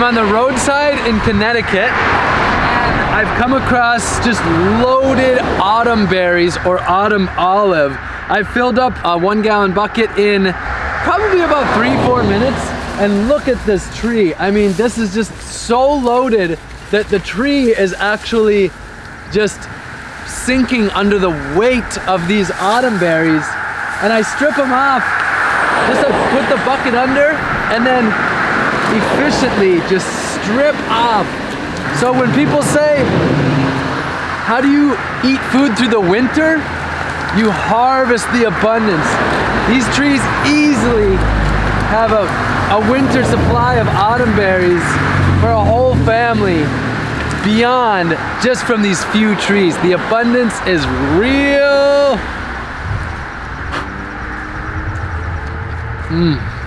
I'm on the roadside in Connecticut I've come across just loaded autumn berries or autumn olive. I filled up a one gallon bucket in probably about three, four minutes. And look at this tree. I mean, this is just so loaded that the tree is actually just sinking under the weight of these autumn berries. And I strip them off, just to put the bucket under and then efficiently just strip off. So when people say, how do you eat food through the winter? You harvest the abundance. These trees easily have a, a winter supply of autumn berries for a whole family beyond just from these few trees. The abundance is real. Mmm.